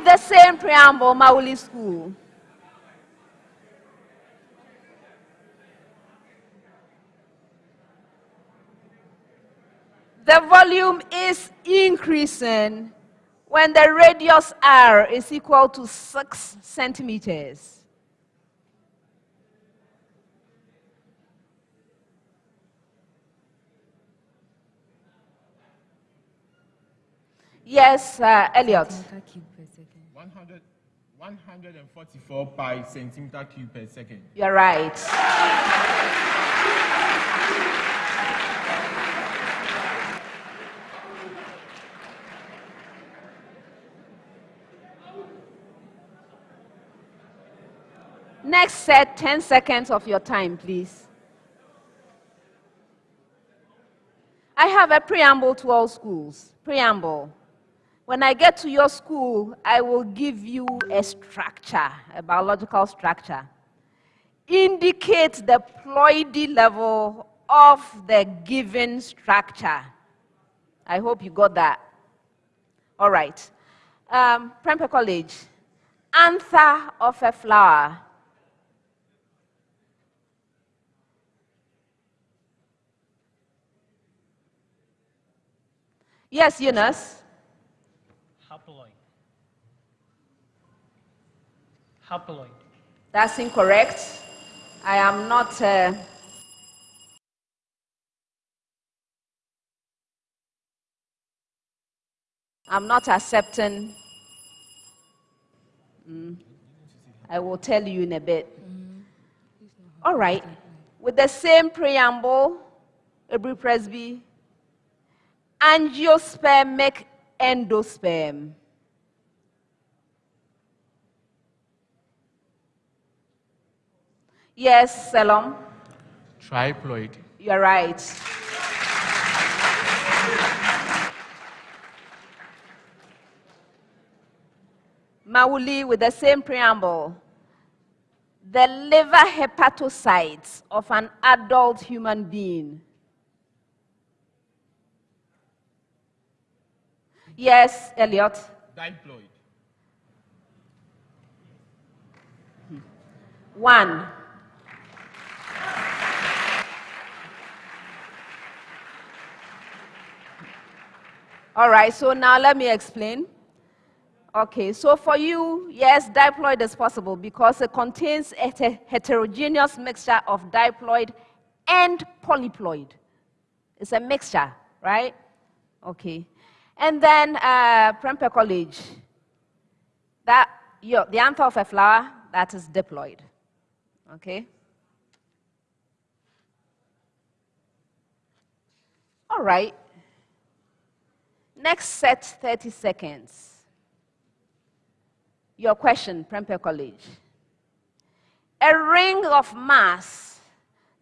with the same preamble, Mawuli School. The volume is increasing when the radius r is equal to 6 centimeters. Yes, uh, Elliot. 100, 144 pi centimeter cube per second. You're right. Next set, 10 seconds of your time, please. I have a preamble to all schools. Preamble. When I get to your school, I will give you a structure, a biological structure. Indicate the ploidy level of the given structure. I hope you got that. All right. Um, College. Anther of a flower. Yes, Eunice. Haploid. Haploid. That's incorrect. I am not. Uh, I'm not accepting. Mm. I will tell you in a bit. All right. With the same preamble, Aburi Presby, angiospermic endosperm. Yes, Salom? Triploid. You're right. Mawuli with the same preamble. The liver hepatocytes of an adult human being. Yes, Elliot. Diploid. One. All right, so now let me explain. Okay, so for you, yes, diploid is possible because it contains a heterogeneous mixture of diploid and polyploid. It's a mixture, right? Okay. And then uh, College, that, your, the anther of a flower, that is diploid. Okay? All right. Next set, 30 seconds. Your question, Prempeh College. A ring of mass,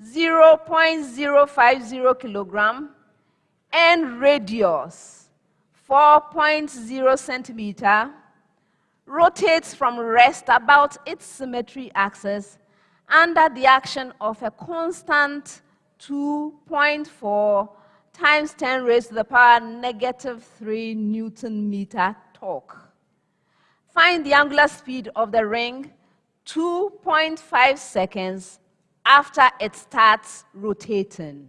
0.050 kilogram, and radius, 4.0 centimeter, rotates from rest about its symmetry axis under the action of a constant 2.4 times 10 raised to the power negative 3 Newton meter torque. Find the angular speed of the ring 2.5 seconds after it starts rotating.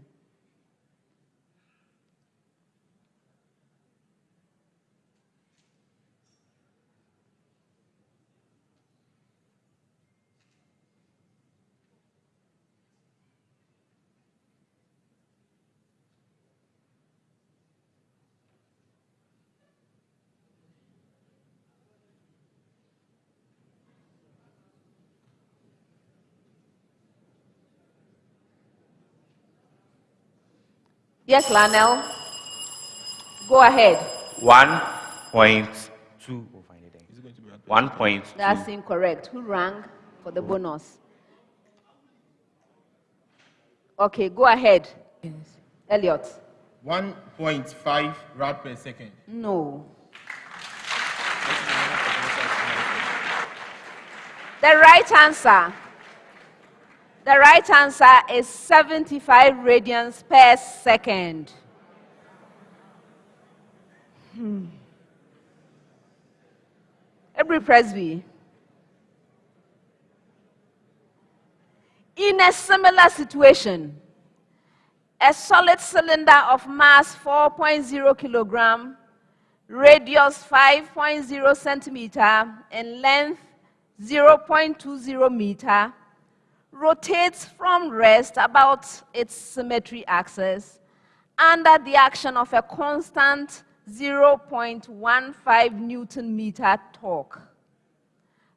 Yes, Lionel. Go ahead. One point two. One point. That's incorrect. Who rang for the bonus? Okay, go ahead. Yes. Elliot. 1.5 rad per second. No. The right answer the right answer is 75 radians per second. Hmm. Aburi Presby. In a similar situation, a solid cylinder of mass 4.0 kilogram, radius 5.0 centimeter, and length 0.20 meter, rotates from rest about its symmetry axis under the action of a constant 0.15 newton meter torque.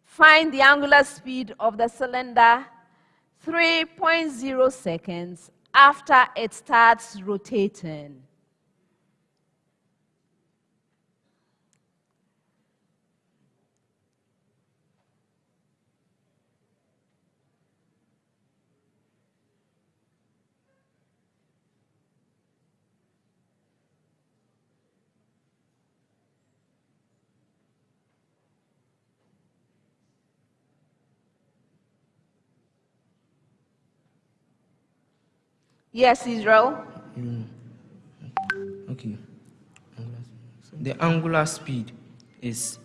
Find the angular speed of the cylinder 3.0 seconds after it starts rotating. Yes, Israel. Mm. Okay. The angular speed is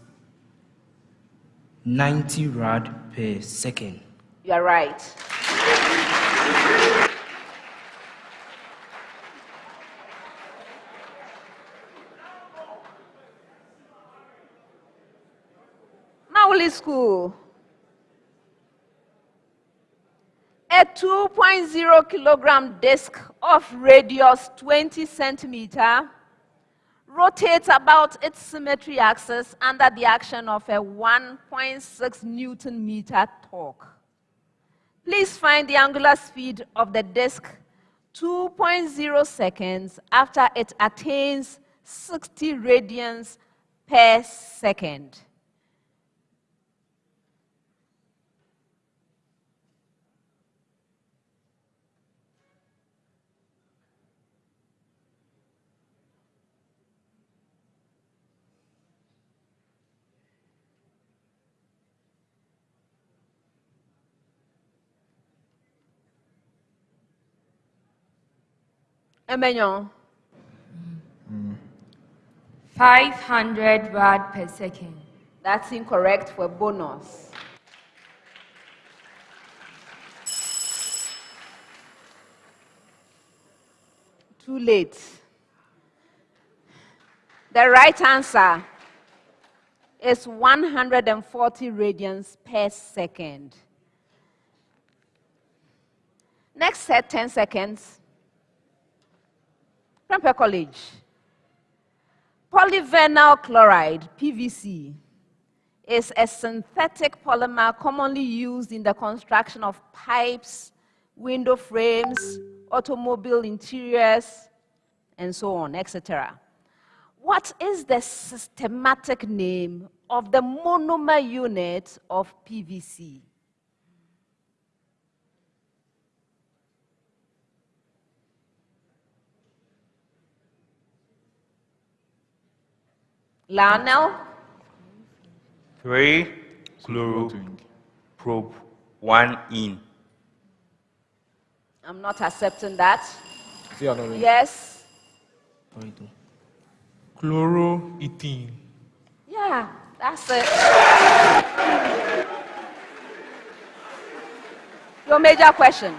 90 rad per second. You are right. Mawuli School. A 2.0 kilogram disc of radius 20 centimeter rotates about its symmetry axis under the action of a 1.6 newton meter torque. Please find the angular speed of the disc 2.0 seconds after it attains 60 radians per second. Emmanuel. 500 rad per second. That's incorrect for bonus. Too late. The right answer is 140 radians per second. Next set, 10 seconds. Prempeh College. Polyvinyl chloride, PVC, is a synthetic polymer commonly used in the construction of pipes, window frames, automobile interiors, and so on, etc. What is the systematic name of the monomer unit of PVC? Lionel? Three chloro probe one in. I'm not accepting that. Yes. Chloroethene. Yeah, that's it. Your major question.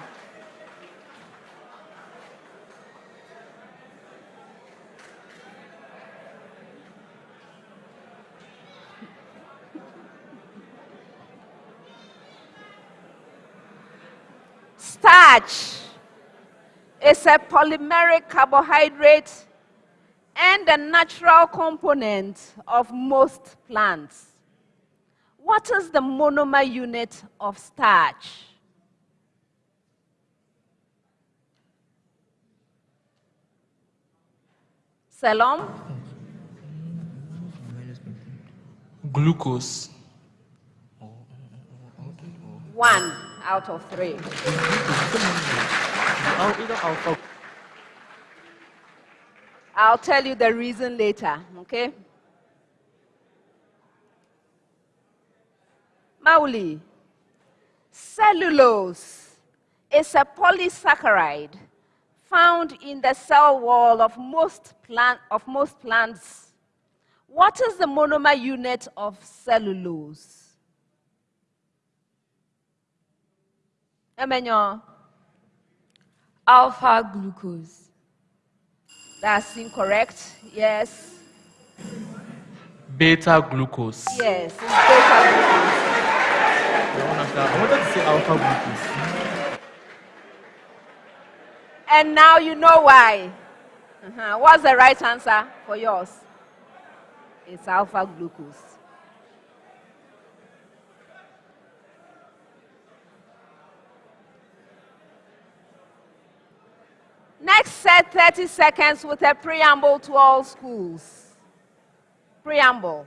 Starch is a polymeric carbohydrate and a natural component of most plants. What is the monomer unit of starch? Salom? Glucose. One out of three. I'll tell you the reason later, okay? Mawuli, cellulose is a polysaccharide found in the cell wall of most, plant, of most plants. What is the monomer unit of cellulose? Emenyo, Alpha glucose. that's incorrect. Yes. Beta glucose. Yes. It's beta glucose. I want after- I wanted to say alpha glucose. And now you know why. Uh-huh. What's the right answer for yours? It's alpha glucose. Next set 30 seconds with a preamble to all schools. Preamble.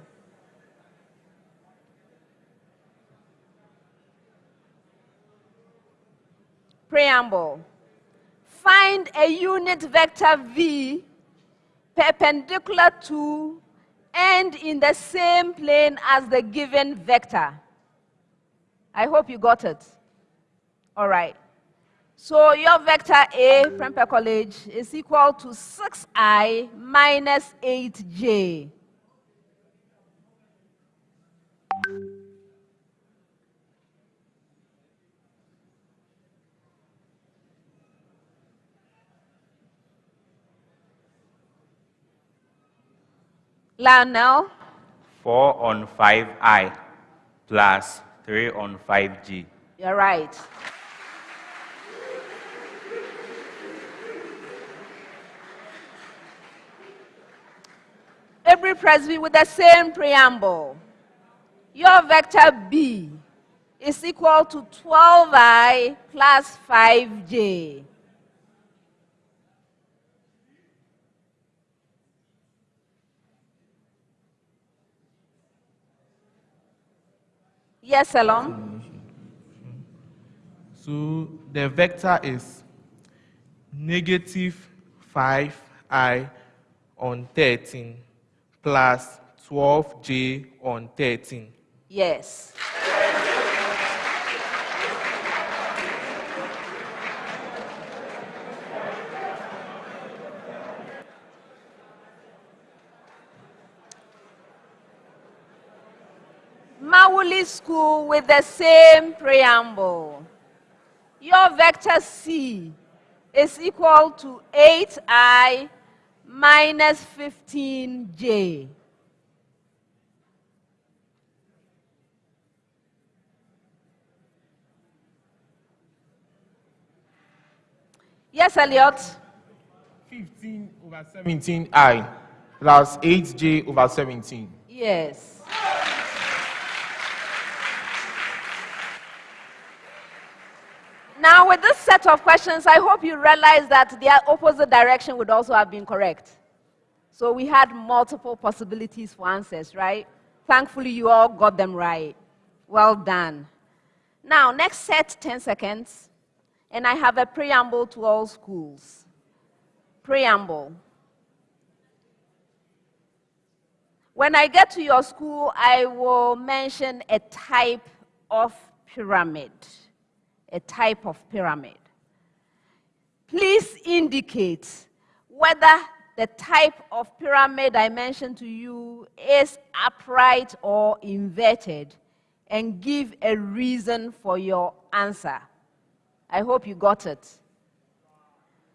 Preamble. Find a unit vector v perpendicular to and in the same plane as the given vector. I hope you got it. All right. So your vector A, Prempeh College, is equal to 6i minus 8j. Lionel, 4 on 5i plus 3 on 5g. you're right. Aburi Presby with the same preamble. Your vector B is equal to 12i plus 5j. Yes, Elon? So the vector is negative 5i on 13 plus 12j on 13. Yes. Mawuli School with the same preamble. Your vector C is equal to 8i minus 15j. Yes, Elliot. 15 over 17i plus 8j over 17. Yes. Now, with this set of questions, I hope you realize that the opposite direction would also have been correct. So we had multiple possibilities for answers, right? Thankfully, you all got them right. Well done. Now, next set 10 seconds, and I have a preamble to all schools. Preamble. When I get to your school, I will mention a type of pyramid. A type of pyramid. Please indicate whether the type of pyramid I mentioned to you is upright or inverted and give a reason for your answer. I hope you got it.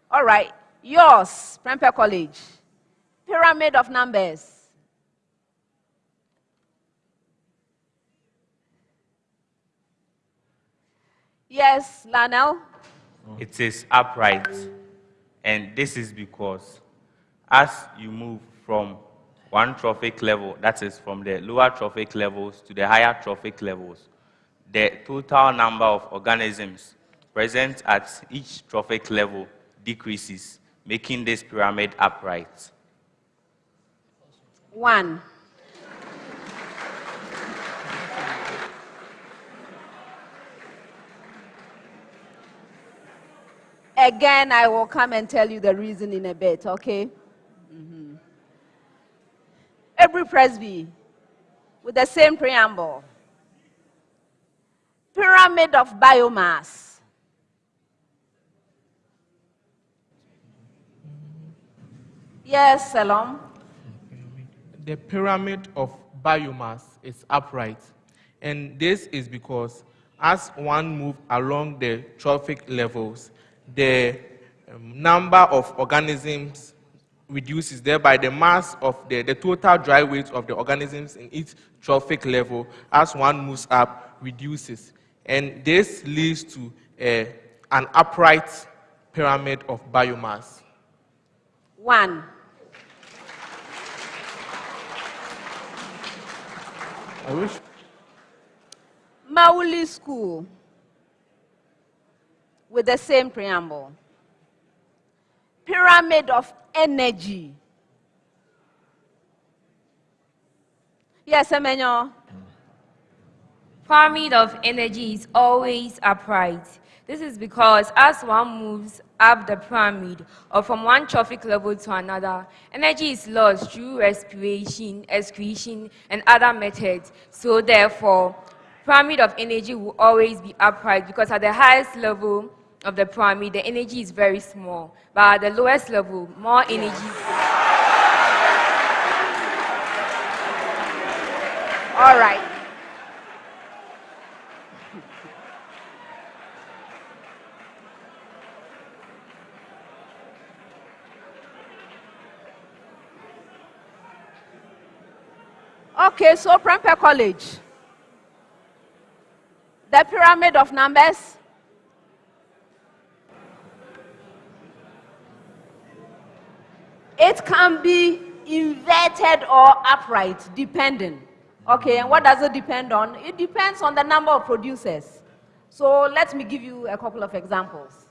All right, yours, Prempeh College. Pyramid of numbers. Yes, Lanel? It is upright. And this is because as you move from one trophic level, that is from the lower trophic levels to the higher trophic levels, the total number of organisms present at each trophic level decreases, making this pyramid upright. One. Again, I will come and tell you the reason in a bit, okay? Mhm. Aburi Presby with the same preamble. Pyramid of biomass. Yes, Salom. the pyramid of biomass is upright. And this is because as one moves along the trophic levels, the um, number of organisms reduces, thereby the mass of the, the total dry weight of the organisms in each trophic level as one moves up reduces. And this leads to a, an upright pyramid of biomass. One. I wish Mawuli School with the same preamble. Pyramid of energy. Yes, Emenyo. Pyramid of energy is always upright. This is because as one moves up the pyramid or from one trophic level to another, energy is lost through respiration, excretion, and other methods. So therefore, pyramid of energy will always be upright because at the highest level of the pyramid, the energy is very small. But at the lowest level, more energy. All right. Okay, so Prempeh College. The pyramid of numbers. It can be inverted or upright, depending. Okay, and what does it depend on? It depends on the number of producers. So let me give you a couple of examples.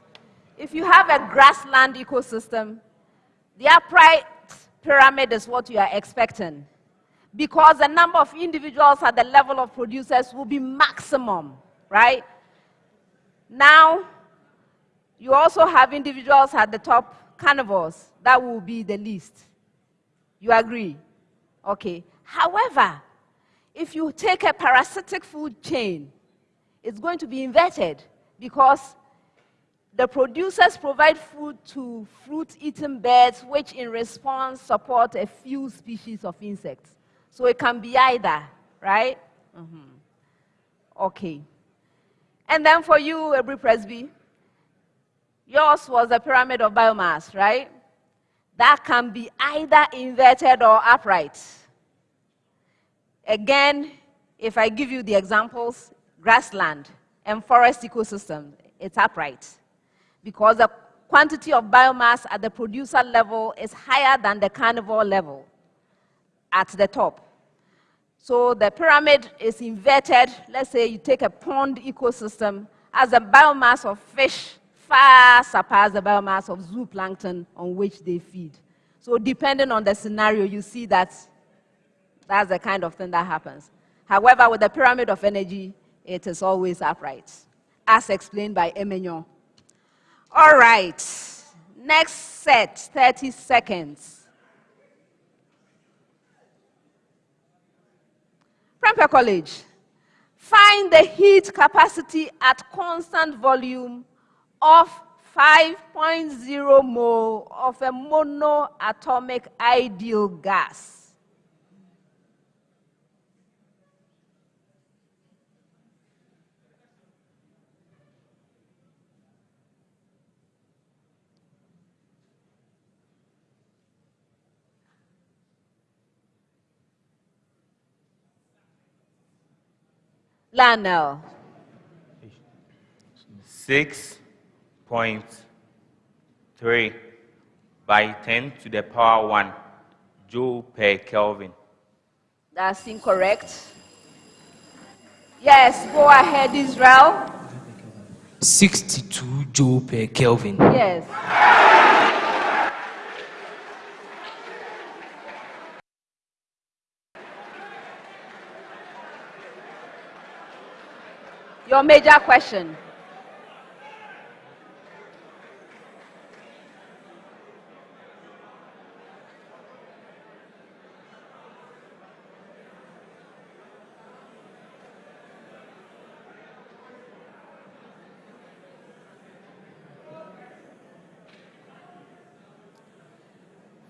If you have a grassland ecosystem, the upright pyramid is what you are expecting because the number of individuals at the level of producers will be maximum, right? Now, you also have individuals at the top, carnivores, that will be the least. You agree? Okay. However, if you take a parasitic food chain, it's going to be inverted because the producers provide food to fruit-eating birds, which in response support a few species of insects. So it can be either, right? Mm-hmm. Okay. And then for you, Aburi Presby, yours was a pyramid of biomass, right? That can be either inverted or upright. Again, if I give you the examples, grassland and forest ecosystem, it's upright. Because the quantity of biomass at the producer level is higher than the carnivore level at the top. So the pyramid is inverted. Let's say you take a pond ecosystem, as the biomass of fish far surpass the biomass of zooplankton on which they feed. So depending on the scenario, you see that that's the kind of thing that happens. However, with the pyramid of energy, it is always upright, as explained by Emenyo. All right, next set, 30 seconds. College, find the heat capacity at constant volume of 5.0 mole of a monoatomic ideal gas. Lionel. Six point three by ten to the power one joule per Kelvin. That's incorrect. Yes, go ahead, Israel. 62 joule per Kelvin. Yes. Your major question.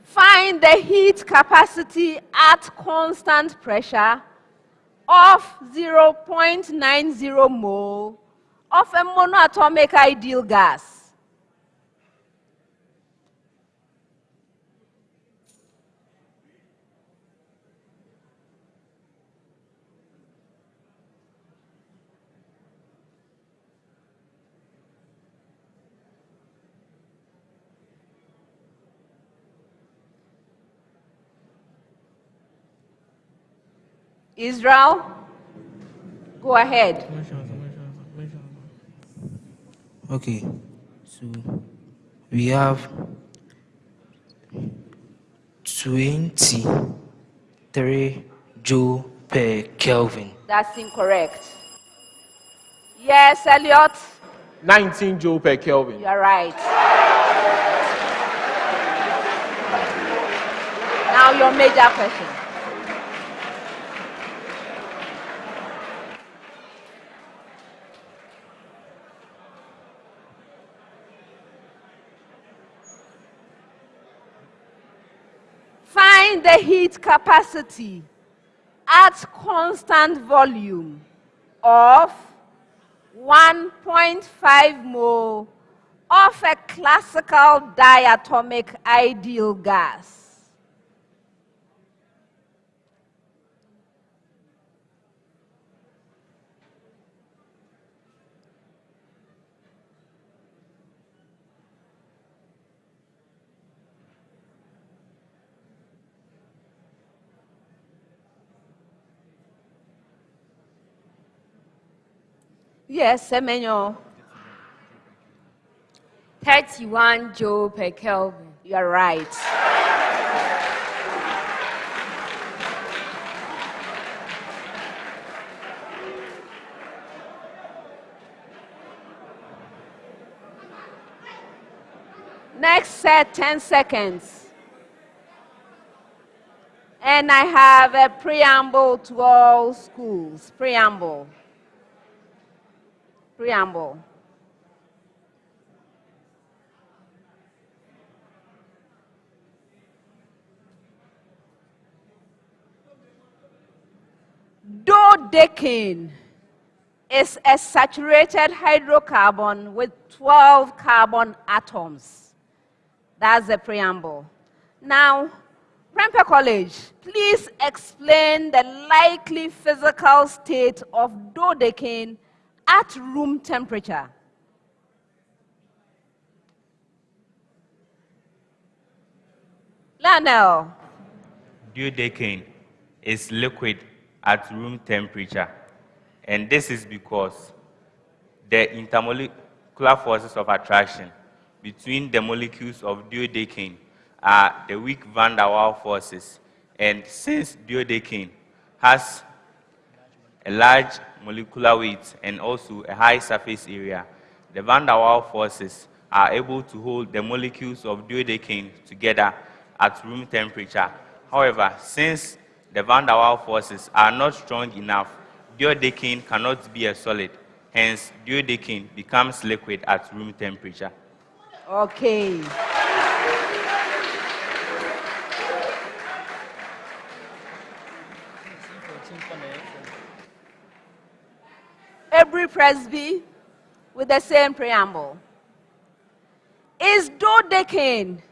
Find the heat capacity at constant pressure of 0.90 mole of a monoatomic ideal gas. Israel, go ahead. Okay, so we have 23 joule per Kelvin. That's incorrect. Yes, Elliot, 19 joule per Kelvin. you're right. Now your major question. Find the heat capacity at constant volume of 1.5 mole of a classical diatomic ideal gas. Yes, Emenyo, 31 joule per Kelvin. you're right. Next set, 10 seconds. And I have a preamble to all schools. Preamble. Preamble. Dodecane is a saturated hydrocarbon with 12 carbon atoms. That's the preamble. Now, Prempeh College, please explain the likely physical state of dodecane at room temperature. Lionel, Dodecane is liquid at room temperature. And this is because the intermolecular forces of attraction between the molecules of dodecane are the weak van der Waals forces. And since dodecane has a large molecular weight and also a high surface area, the van der Waals forces are able to hold the molecules of dodecane together at room temperature. However, since the van der Waals forces are not strong enough, dodecane cannot be a solid. Hence, dodecane becomes liquid at room temperature. okay. Aburi Presby with the same preamble. Is dodecane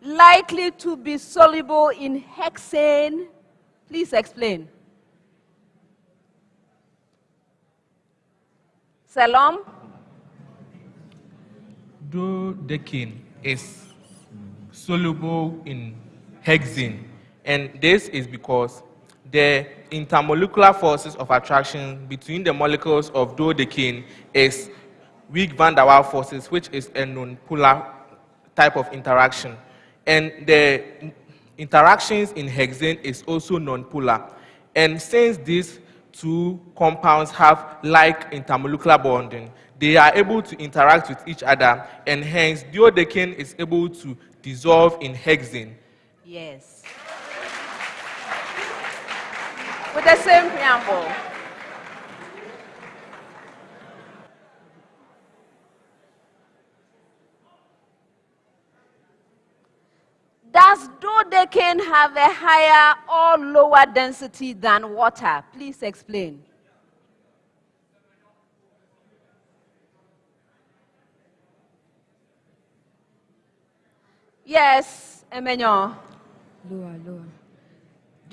likely to be soluble in hexane? Please explain. Salam? Dodecane is soluble in hexane, and this is because the intermolecular forces of attraction between the molecules of dodecane is weak van der Waals forces, which is a non-polar type of interaction. And the interactions in hexane is also non-polar. And since these two compounds have like intermolecular bonding, they are able to interact with each other, and hence dodecane is able to dissolve in hexane. Yes. With the same preamble. Does dodecane have a higher or lower density than water? Please explain. Yes, Emenyo. Lower, lower.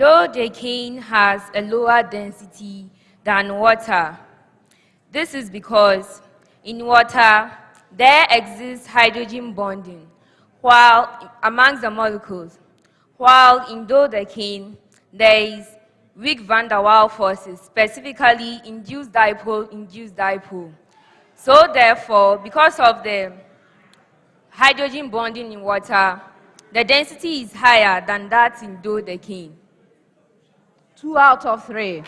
Dodecane has a lower density than water. This is because in water there exists hydrogen bonding while amongst the molecules, while in dodecane there is weak van der Waals forces, specifically induced dipole, induced dipole. So therefore, because of the hydrogen bonding in water, the density is higher than that in dodecane. Two out of three.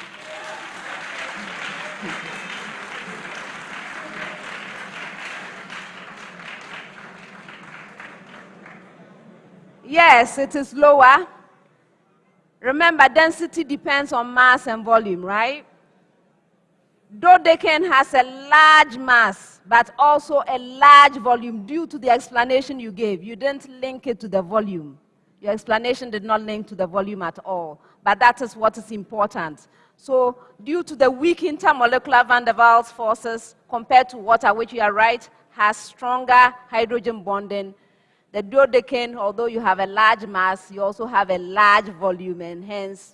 Yes, it is lower. Remember, density depends on mass and volume, right? Dodecane has a large mass, but also a large volume due to the explanation you gave. You didn't link it to the volume. Your explanation did not link to the volume at all, but that is what is important. So, due to the weak intermolecular van der Waals forces compared to water, which you are right, has stronger hydrogen bonding, the dodecane, although you have a large mass, you also have a large volume, and hence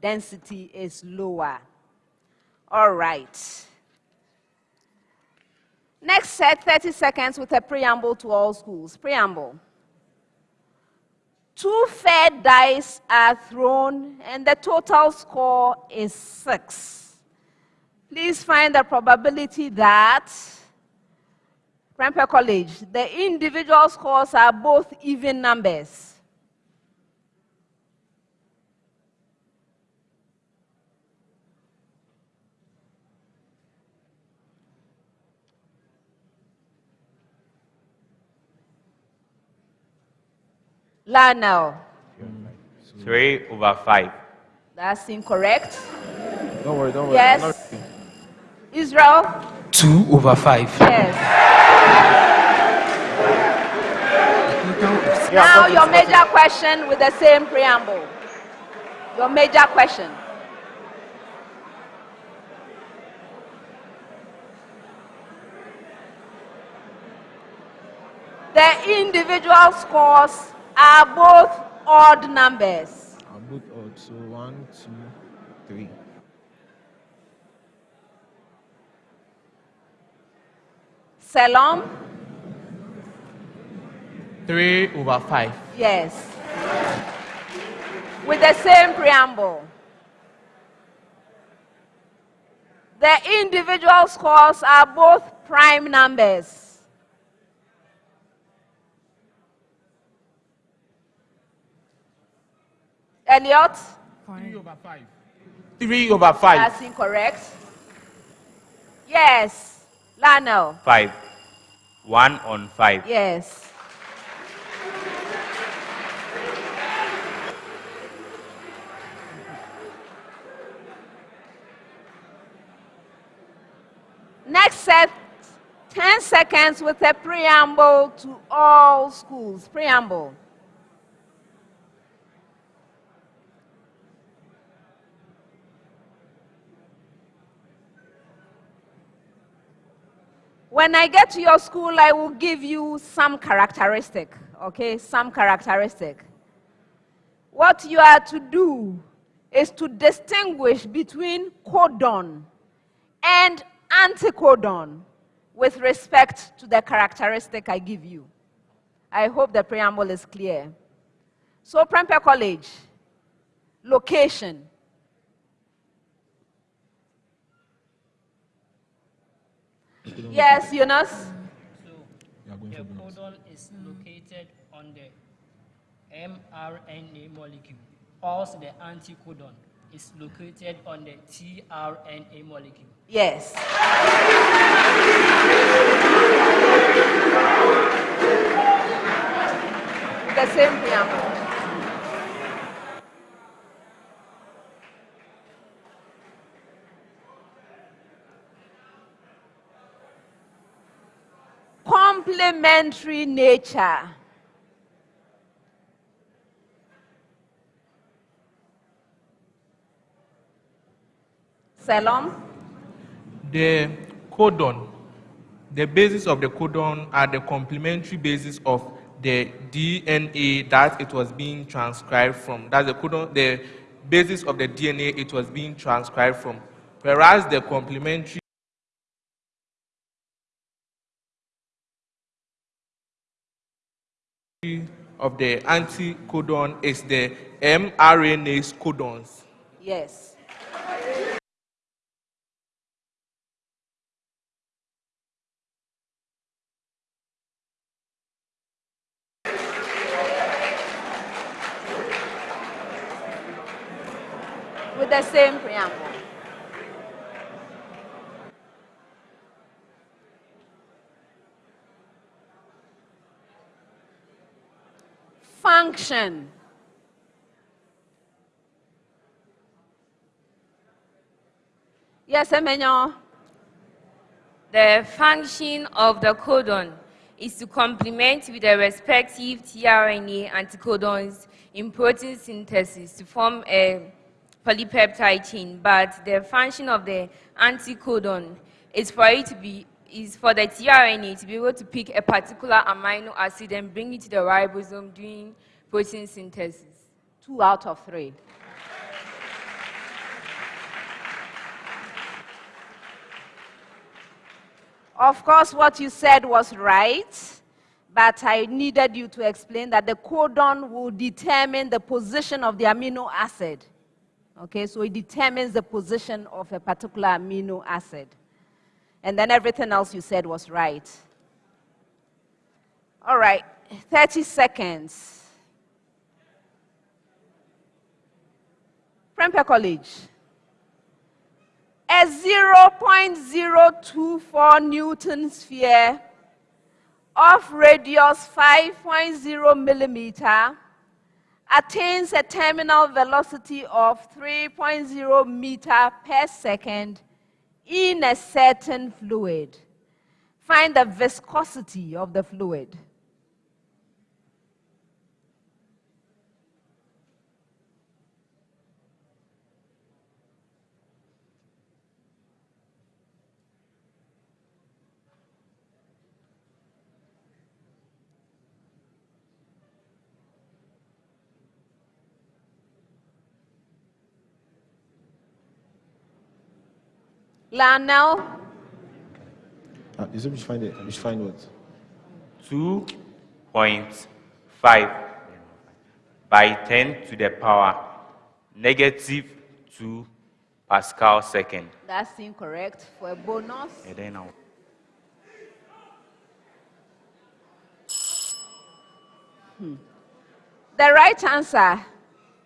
density is lower. All right. Next set 30 seconds with a preamble to all schools. Preamble. Two fair dice are thrown, and the total score is six. Please find the probability that Prempeh College, the individual scores are both even numbers. Lionel, Three over five. that's incorrect. Don't worry, don't worry. Yes. Israel, 2 over 5. yes. Now your major question with the same preamble. Your major question. The individual scores are both odd numbers. Are both odd. So one, two, three. Salom? Three over five. Yes. With the same preamble. The individual scores are both prime numbers. Elliot? Three over five. Three over five. That's incorrect. Yes. Lionel? Five. One on five. Yes. Next set, 10 seconds with a preamble to all schools. Preamble. When I get to your school, I will give you some characteristic, okay? Some characteristic. What you are to do is to distinguish between codon and anticodon with respect to the characteristic I give you. I hope the preamble is clear. So, Prempeh College, location. Yes, Eunice? So You are going the codon is located on the mRNA molecule, whilst the anticodon is located on the tRNA molecule. Yes. The same preamble. complementary nature. Salon? The codon, the basis of the codon are the complementary basis of the DNA that it was being transcribed from. That's the codon, the basis of the DNA it was being transcribed from. Whereas the complementary of the anticodon is the mRNA codons. Yes. With the same preamble. Function. Yes, Emenyo. The function of the codon is to complement with the respective tRNA anticodons in protein synthesis to form a polypeptide chain, but the function of the anticodon is for it to be is for the tRNA to be able to pick a particular amino acid and bring it to the ribosome during protein synthesis. Two out of three. Of course, what you said was right, but I needed you to explain that the codon will determine the position of the amino acid. Okay, so it determines the position of a particular amino acid. And then everything else you said was right. All right, 30 seconds. Prempeh College. A 0.024 Newton sphere of radius 5.0 millimeter attains a terminal velocity of 3.0 meter per second in a certain fluid. Find the viscosity of the fluid. Lionel, Ah, you said we should find it. We should find what? 2.5 by 10 to the power negative 2 Pascal second. that's incorrect. For a bonus, And then now, the right answer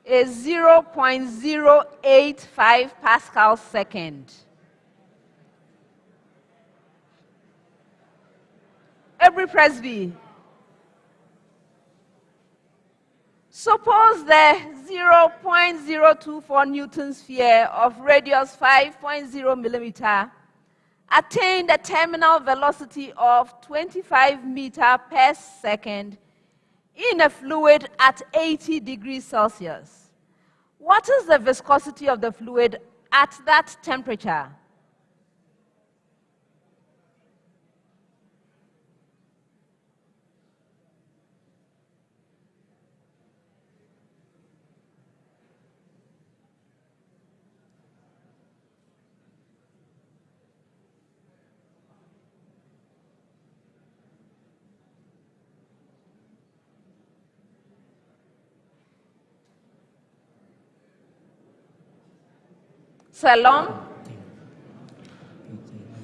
is 0.085 Pascal second. Aburi Presby. Suppose the 0.024 Newton sphere of radius 5.0 millimeter attained a terminal velocity of 25 meter per second in a fluid at 80 degrees Celsius. What is the viscosity of the fluid at that temperature? Salom?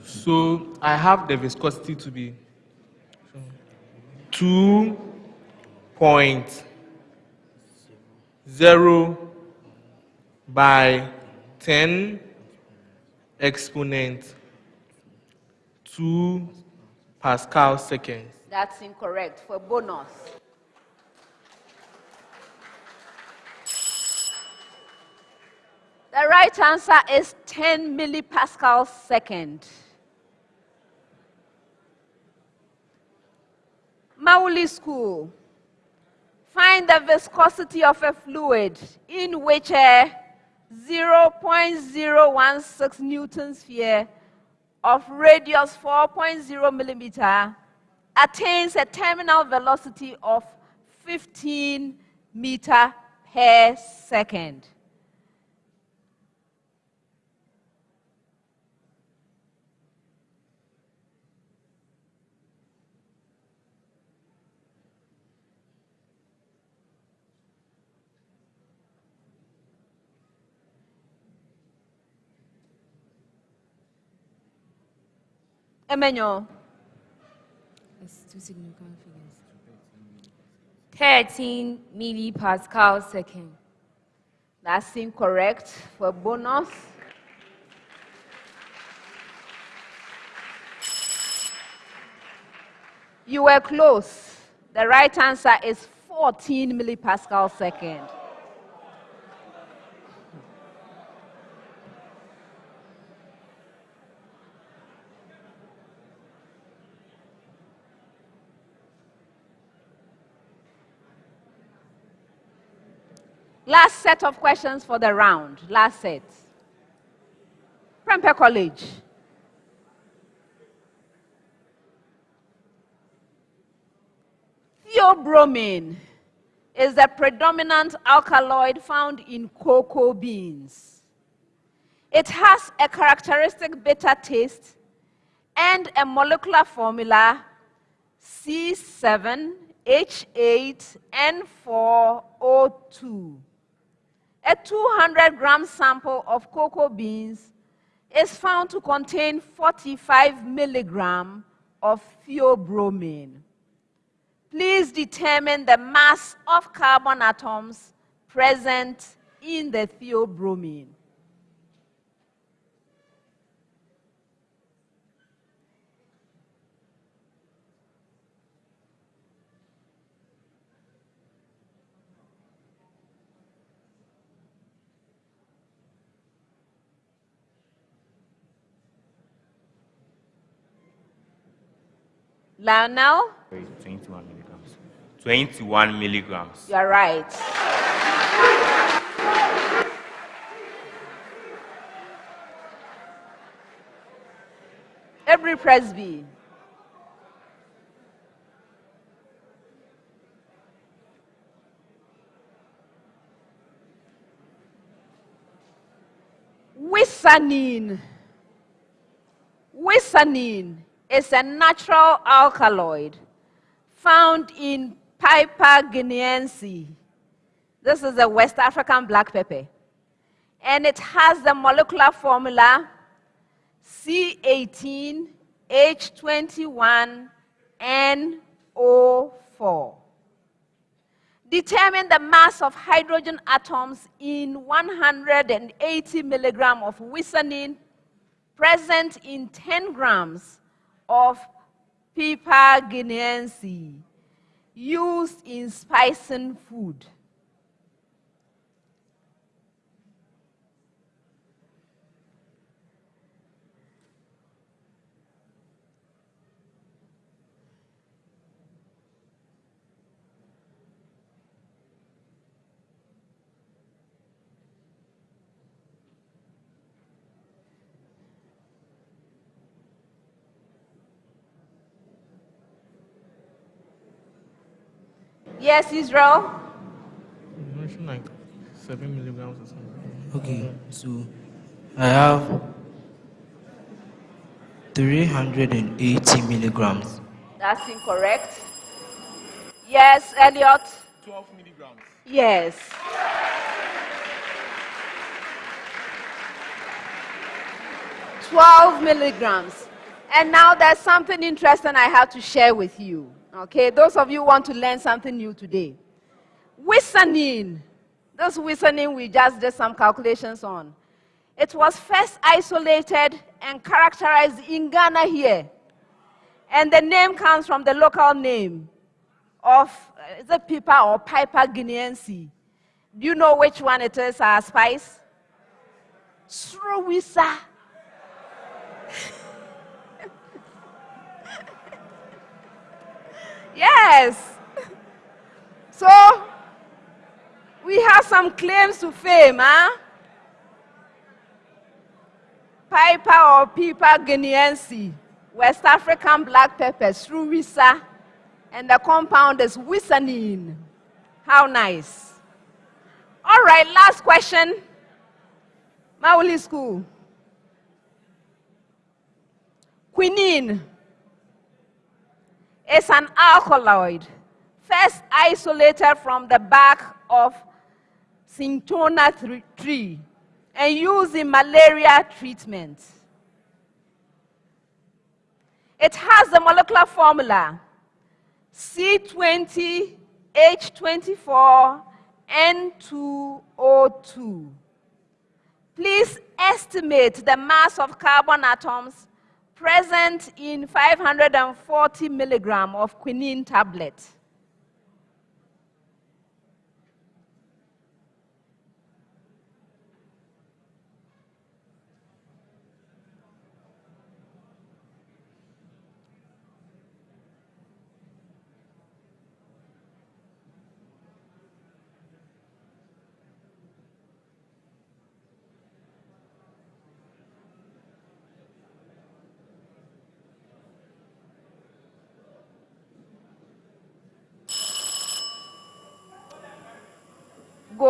So I have the viscosity to be 2.0 by 10 exponent 2 Pascal seconds. That's incorrect. For bonus. The right answer is 10 millipascal second. Mawuli School. Find the viscosity of a fluid in which a 0.016 newton sphere of radius 4.0 millimeter attains a terminal velocity of 15 meter per second. Emmanuel. It's two significant figures. 13 millipascal second. That's incorrect for bonus. You were close. The right answer is 14 millipascal second. Last set of questions for the round. Last set. Prempeh College. Theobromine is the predominant alkaloid found in cocoa beans. It has a characteristic bitter taste and a molecular formula C7H8N4O2. A 200 gram sample of cocoa beans is found to contain 45 milligram of theobromine. Please determine the mass of carbon atoms present in the theobromine. Lionel, now? 21 milligrams. 21 milligrams. you are right. Aburi Presby. Wisanine. Wisanine is a natural alkaloid found in Piper guineense. This is a West African black pepper. And it has the molecular formula C18H21NO4. Determine the mass of hydrogen atoms in 180 milligram of wisanine present in 10 grams of Piper guineense used in spicing food. Yes, Israel? You mentioned like 7 milligrams or something. Okay, so I have 380 milligrams. That's incorrect. Yes, Elliot? 12 milligrams. Yes. Twelve milligrams. And now there's something interesting I have to share with you. Okay, those of you want to learn something new today. Wisanine. This wisanine we just did some calculations on. It was first isolated and characterized in Ghana here. And the name comes from the local name of the Piper or Piper guineense. Do you know which one it is, uh, Spice? Srowisa. yes. So, we have some claims to fame, huh? Piper or Piper guineense, West African black pepper, Sruwisa, and the compound is Wisanine. How nice. All right, last question. Mawuli School. Quinine is an alkaloid first isolated from the bark of cinchona tree and used in malaria treatment. It has the molecular formula C20H24N2O2. Please estimate the mass of carbon atoms present in 540 milligram of quinine tablet.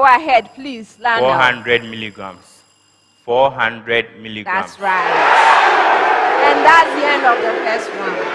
Go ahead, please, Lana. 400 milligrams. 400 milligrams. That's right. And that's the end of the first one.